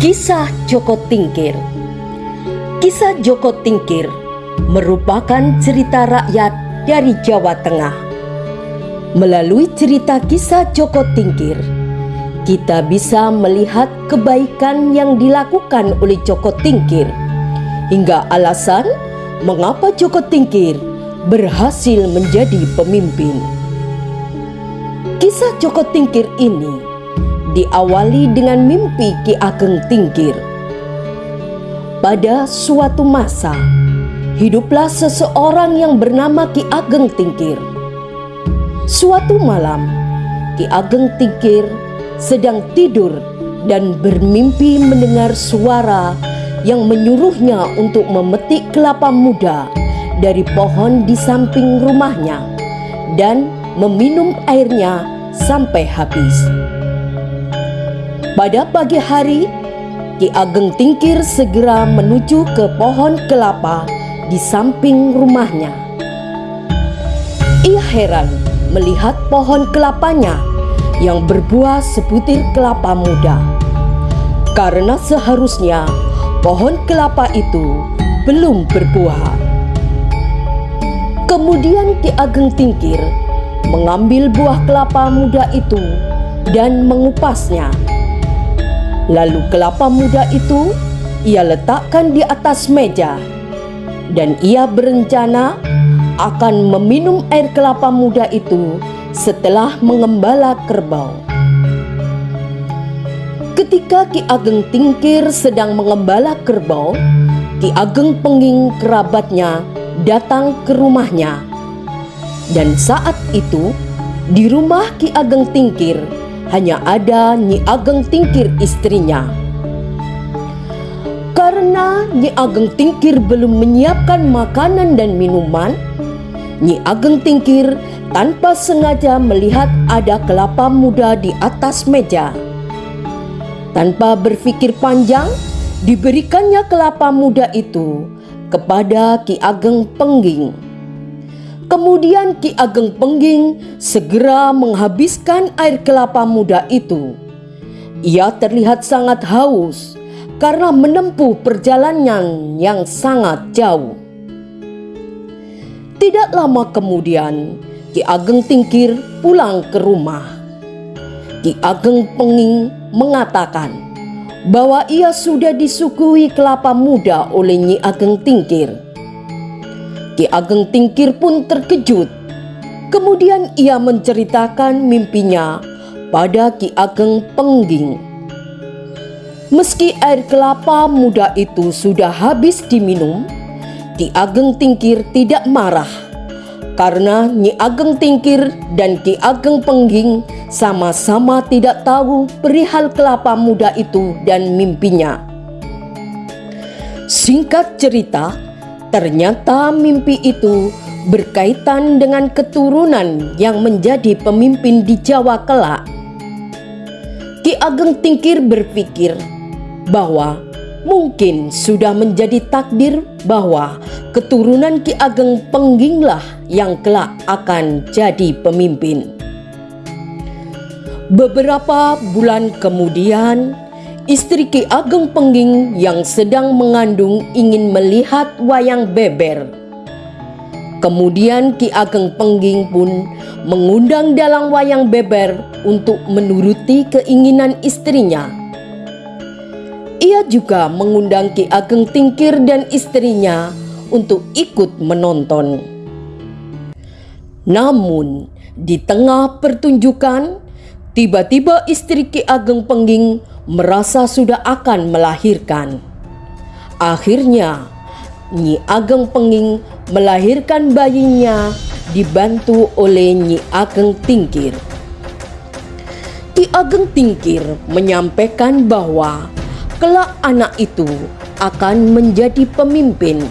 Kisah Joko Tingkir Kisah Joko Tingkir merupakan cerita rakyat dari Jawa Tengah. Melalui cerita kisah Joko Tingkir, kita bisa melihat kebaikan yang dilakukan oleh Joko Tingkir hingga alasan mengapa Joko Tingkir berhasil menjadi pemimpin. Kisah Joko Tingkir ini diawali dengan mimpi Ki Ageng Tingkir. Pada suatu masa, hiduplah seseorang yang bernama Ki Ageng Tingkir. Suatu malam, Ki Ageng Tingkir sedang tidur dan bermimpi mendengar suara yang menyuruhnya untuk memetik kelapa muda dari pohon di samping rumahnya dan meminum airnya sampai habis. Pada pagi hari, Ki Ageng Tingkir segera menuju ke pohon kelapa di samping rumahnya. Ia heran melihat pohon kelapanya yang berbuah sebutir kelapa muda. Karena seharusnya pohon kelapa itu belum berbuah. Kemudian Ki Ageng Tingkir mengambil buah kelapa muda itu dan mengupasnya Lalu kelapa muda itu ia letakkan di atas meja dan ia berencana akan meminum air kelapa muda itu setelah mengembala kerbau. Ketika Ki Ageng Tingkir sedang mengembala kerbau, Ki Ageng Pengging kerabatnya datang ke rumahnya. Dan saat itu, di rumah Ki Ageng Tingkir hanya ada Nyi Ageng Tingkir istrinya. Karena Nyi Ageng Tingkir belum menyiapkan makanan dan minuman, Nyi Ageng Tingkir tanpa sengaja melihat ada kelapa muda di atas meja. Tanpa berpikir panjang, diberikannya kelapa muda itu kepada Ki Ageng Pengging. Kemudian Ki Ageng Pengging segera menghabiskan air kelapa muda itu. Ia terlihat sangat haus karena menempuh perjalanan yang sangat jauh. Tidak lama kemudian, Ki Ageng Tingkir pulang ke rumah. Ki Ageng Penging mengatakan bahwa ia sudah disuguhi kelapa muda oleh Nyi Ageng Tingkir Ki Ageng Tingkir pun terkejut. Kemudian ia menceritakan mimpinya pada Ki Ageng Pengging. Meski air kelapa muda itu sudah habis diminum, Ki Ageng Tingkir tidak marah karena Nyi Ageng Tingkir dan Ki Ageng Pengging sama-sama tidak tahu perihal kelapa muda itu dan mimpinya. Singkat cerita, Ternyata mimpi itu berkaitan dengan keturunan yang menjadi pemimpin di Jawa kelak. Ki Ageng Tingkir berpikir bahwa mungkin sudah menjadi takdir bahwa keturunan Ki Ageng Pengginglah yang kelak akan jadi pemimpin. Beberapa bulan kemudian, Istri Ki Ageng Pengging yang sedang mengandung ingin melihat wayang beber. Kemudian Ki Ageng Pengging pun mengundang dalang wayang beber untuk menuruti keinginan istrinya. Ia juga mengundang Ki Ageng Tingkir dan istrinya untuk ikut menonton. Namun, di tengah pertunjukan, tiba-tiba istri Ki Ageng Pengging merasa sudah akan melahirkan. Akhirnya, Nyi Ageng Penging melahirkan bayinya dibantu oleh Nyi Ageng Tingkir. Ki Ageng Tingkir menyampaikan bahwa kelak anak itu akan menjadi pemimpin.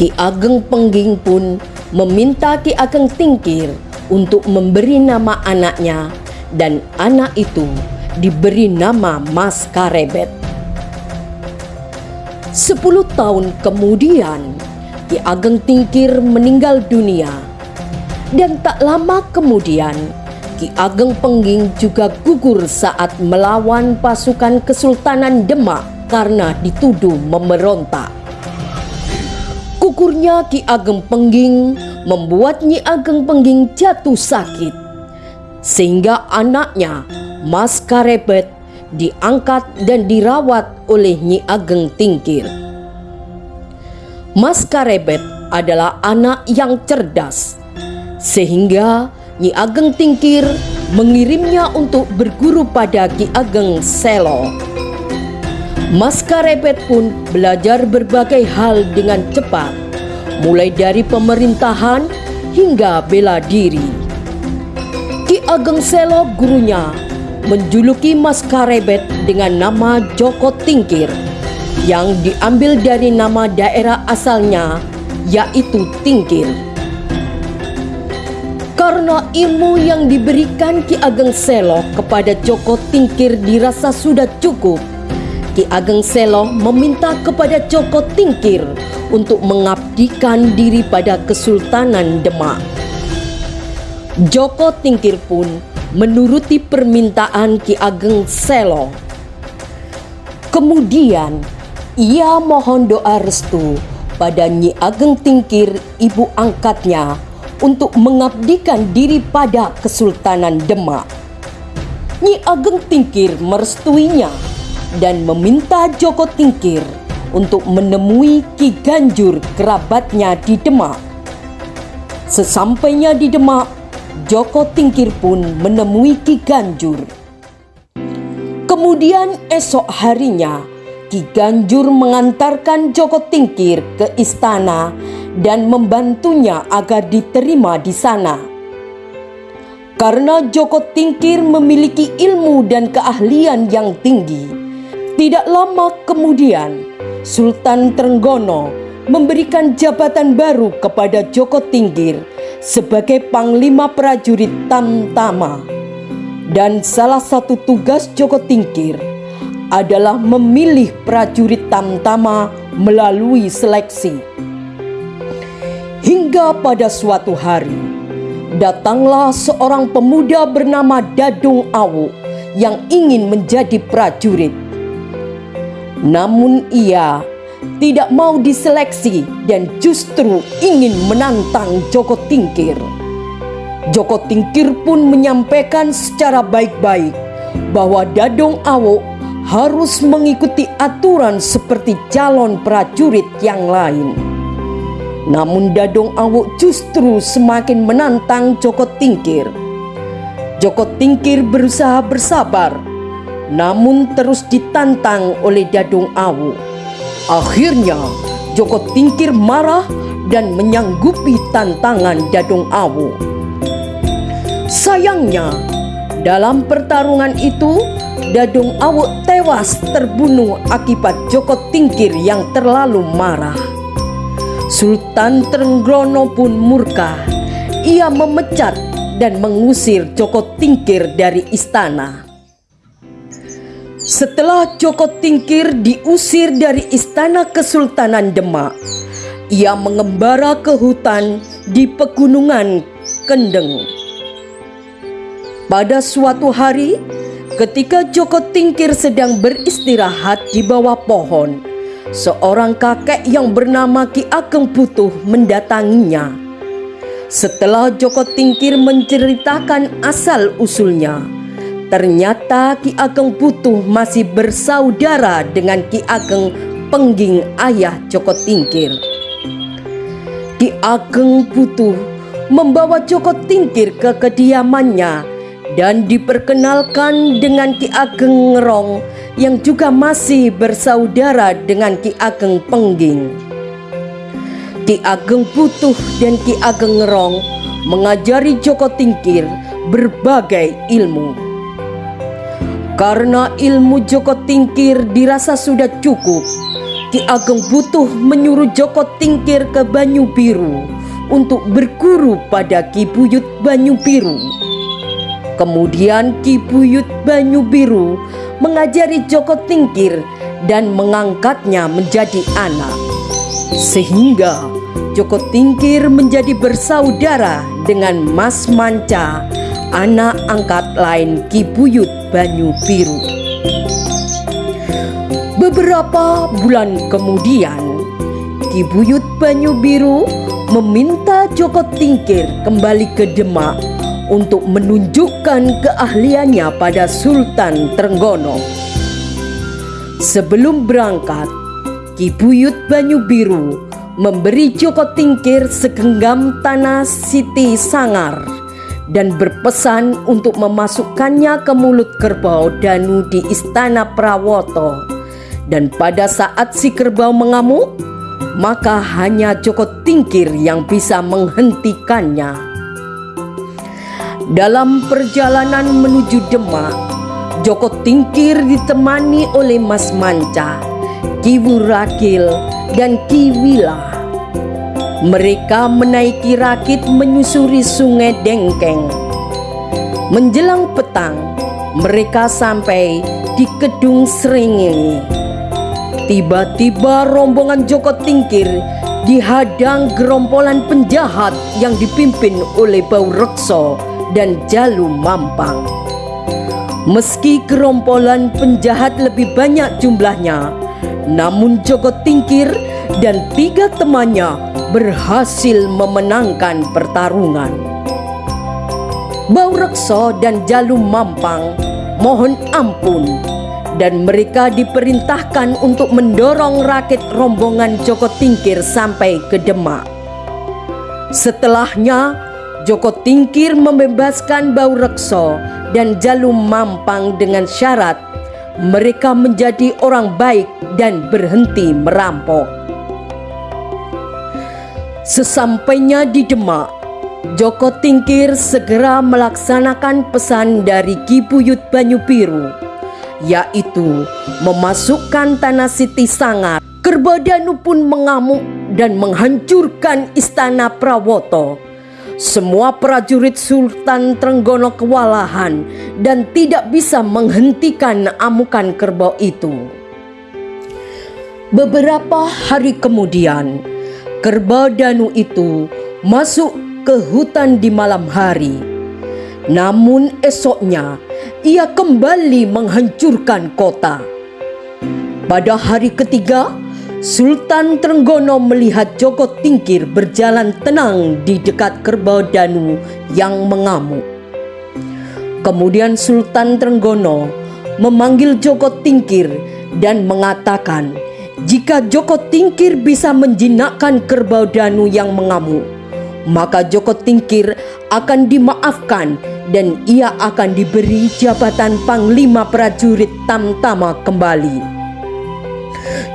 Ki Ageng Pengging pun meminta Ki Ageng Tingkir untuk memberi nama anaknya dan anak itu diberi nama Mas Karebet. Sepuluh tahun kemudian, Ki Ageng Tingkir meninggal dunia. Dan tak lama kemudian, Ki Ageng Pengging juga gugur saat melawan pasukan Kesultanan Demak karena dituduh memberontak. Gugurnya Ki Ageng Pengging membuat Nyi Ageng Pengging jatuh sakit. Sehingga anaknya, Mas Karebet, diangkat dan dirawat oleh Nyi Ageng Tingkir. Mas Karebet adalah anak yang cerdas, sehingga Nyi Ageng Tingkir mengirimnya untuk berguru pada Ki Ageng Selo. Mas Karebet pun belajar berbagai hal dengan cepat, mulai dari pemerintahan hingga bela diri. Ki Ageng Selo gurunya menjuluki Mas Karebet dengan nama Joko Tingkir yang diambil dari nama daerah asalnya yaitu Tingkir. Karena ilmu yang diberikan Ki Ageng Selo kepada Joko Tingkir dirasa sudah cukup, Ki Ageng Selo meminta kepada Joko Tingkir untuk mengabdikan diri pada Kesultanan Demak. Joko Tingkir pun menuruti permintaan Ki Ageng Selo. Kemudian ia mohon doa restu pada Nyi Ageng Tingkir ibu angkatnya untuk mengabdikan diri pada Kesultanan Demak. Nyi Ageng Tingkir merestuinya dan meminta Joko Tingkir untuk menemui Ki Ganjur kerabatnya di Demak. Sesampainya di Demak, Joko Tingkir pun menemui Ki Ganjur. Kemudian esok harinya, Ki Ganjur mengantarkan Joko Tingkir ke istana dan membantunya agar diterima di sana. Karena Joko Tingkir memiliki ilmu dan keahlian yang tinggi, tidak lama kemudian Sultan Trenggono memberikan jabatan baru kepada Joko Tingkir sebagai Panglima Prajurit Tamtama. Dan salah satu tugas Joko Tingkir adalah memilih prajurit Tamtama melalui seleksi. Hingga pada suatu hari, datanglah seorang pemuda bernama Dadung Awu yang ingin menjadi prajurit. Namun ia tidak mau diseleksi dan justru ingin menantang Joko Tingkir. Joko Tingkir pun menyampaikan secara baik-baik bahwa Dadong Awo harus mengikuti aturan seperti calon prajurit yang lain. Namun Dadong Awo justru semakin menantang Joko Tingkir. Joko Tingkir berusaha bersabar, namun terus ditantang oleh Dadong Awo. Akhirnya Joko Tingkir marah dan menyanggupi tantangan Dadong Awu. Sayangnya, dalam pertarungan itu Dadong Awu tewas terbunuh akibat Joko Tingkir yang terlalu marah. Sultan Trenggrono pun murka. Ia memecat dan mengusir Joko Tingkir dari istana. Setelah Joko Tingkir diusir dari istana Kesultanan Demak, ia mengembara ke hutan di pegunungan Kendeng. Pada suatu hari, ketika Joko Tingkir sedang beristirahat di bawah pohon, seorang kakek yang bernama Ki Ageng Butuh mendatanginya. Setelah Joko Tingkir menceritakan asal-usulnya, ternyata Ki Ageng Butuh masih bersaudara dengan Ki Ageng Pengging ayah Joko Tingkir. Ki Ageng Butuh membawa Joko Tingkir ke kediamannya dan diperkenalkan dengan Ki Ageng Ngerong yang juga masih bersaudara dengan Ki Ageng Pengging. Ki Ageng Putuh dan Ki Ageng Ngerong mengajari Joko Tingkir berbagai ilmu. Karena ilmu Joko Tingkir dirasa sudah cukup, Ki Ageng Butuh menyuruh Joko Tingkir ke Banyu Biru untuk berguru pada Ki Buyut Banyu Biru. Kemudian Ki Buyut Banyu Biru mengajari Joko Tingkir dan mengangkatnya menjadi anak. Sehingga Joko Tingkir menjadi bersaudara dengan Mas Manca, anak angkat lain Ki Buyut Banyu Biru. Beberapa bulan kemudian, Ki Buyut Banyu Biru meminta Joko Tingkir kembali ke Demak untuk menunjukkan keahliannya pada Sultan Trenggono. Sebelum berangkat, Ki Buyut Banyu Biru memberi Joko Tingkir segenggam tanah Siti Sangar dan berpesan untuk memasukkannya ke mulut kerbau Danu di istana Prawoto. Dan pada saat si kerbau mengamuk, maka hanya Joko Tingkir yang bisa menghentikannya. Dalam perjalanan menuju Demak, Joko Tingkir ditemani oleh Mas Manca, Ki Wurakil, dan Ki Wila. Mereka menaiki rakit menyusuri sungai Dengkeng. Menjelang petang, mereka sampai di Kedung Seringi. Tiba-tiba rombongan Joko Tingkir dihadang gerombolan penjahat yang dipimpin oleh Bau Rekso dan Jalu Mampang. Meski gerombolan penjahat lebih banyak jumlahnya, namun Joko Tingkir dan tiga temannya berhasil memenangkan pertarungan. Bau Rekso dan Jalu Mampang mohon ampun dan mereka diperintahkan untuk mendorong rakit rombongan Joko Tingkir sampai ke Demak. Setelahnya, Joko Tingkir membebaskan Bau Rekso dan Jalu Mampang dengan syarat mereka menjadi orang baik dan berhenti merampok. Sesampainya di Demak, Joko Tingkir segera melaksanakan pesan dari Ki Buyut Banyu Biru, yaitu memasukkan tanah Siti Sangar. Kerbadanu pun mengamuk dan menghancurkan istana Prawoto semua prajurit Sultan Trenggono kewalahan dan tidak bisa menghentikan amukan kerbau itu. Beberapa hari kemudian, kerbau Danu itu masuk ke hutan di malam hari. Namun esoknya, ia kembali menghancurkan kota. Pada hari ketiga, Sultan Trenggono melihat Joko Tingkir berjalan tenang di dekat kerbau Danu yang mengamuk. Kemudian Sultan Trenggono memanggil Joko Tingkir dan mengatakan jika Joko Tingkir bisa menjinakkan kerbau Danu yang mengamuk, maka Joko Tingkir akan dimaafkan dan ia akan diberi jabatan Panglima Prajurit Tamtama kembali.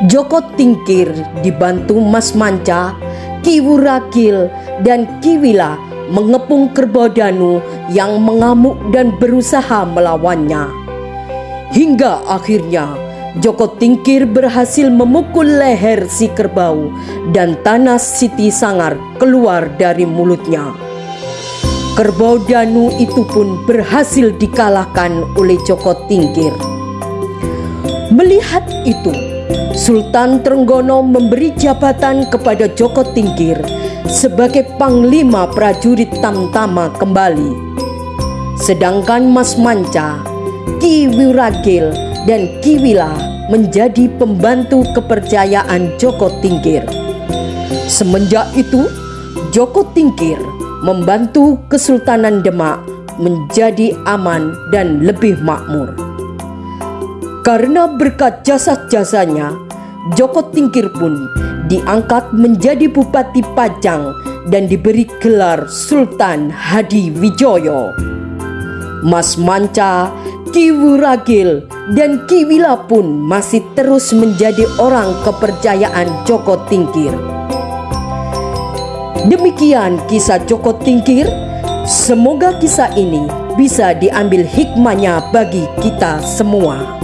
Joko Tingkir dibantu Mas Manca, Ki Wurakil, dan Ki Wila mengepung kerbau Danu yang mengamuk dan berusaha melawannya. Hingga akhirnya Joko Tingkir berhasil memukul leher si kerbau dan tanah Siti Sangar keluar dari mulutnya. Kerbau Danu itu pun berhasil dikalahkan oleh Joko Tingkir. Melihat itu, Sultan Trenggono memberi jabatan kepada Joko Tingkir sebagai Panglima Prajurit Tamtama kembali. Sedangkan Mas Manca, Ki Wiragil, dan Ki Wila menjadi pembantu kepercayaan Joko Tingkir. Semenjak itu, Joko Tingkir membantu Kesultanan Demak menjadi aman dan lebih makmur. Karena berkat jasa-jasanya, Joko Tingkir pun diangkat menjadi Bupati Pajang dan diberi gelar Sultan Hadi Wijoyo. Mas Manca, Ki Wuragil, dan Ki Wila pun masih terus menjadi orang kepercayaan Joko Tingkir. Demikian kisah Joko Tingkir. Semoga kisah ini bisa diambil hikmahnya bagi kita semua.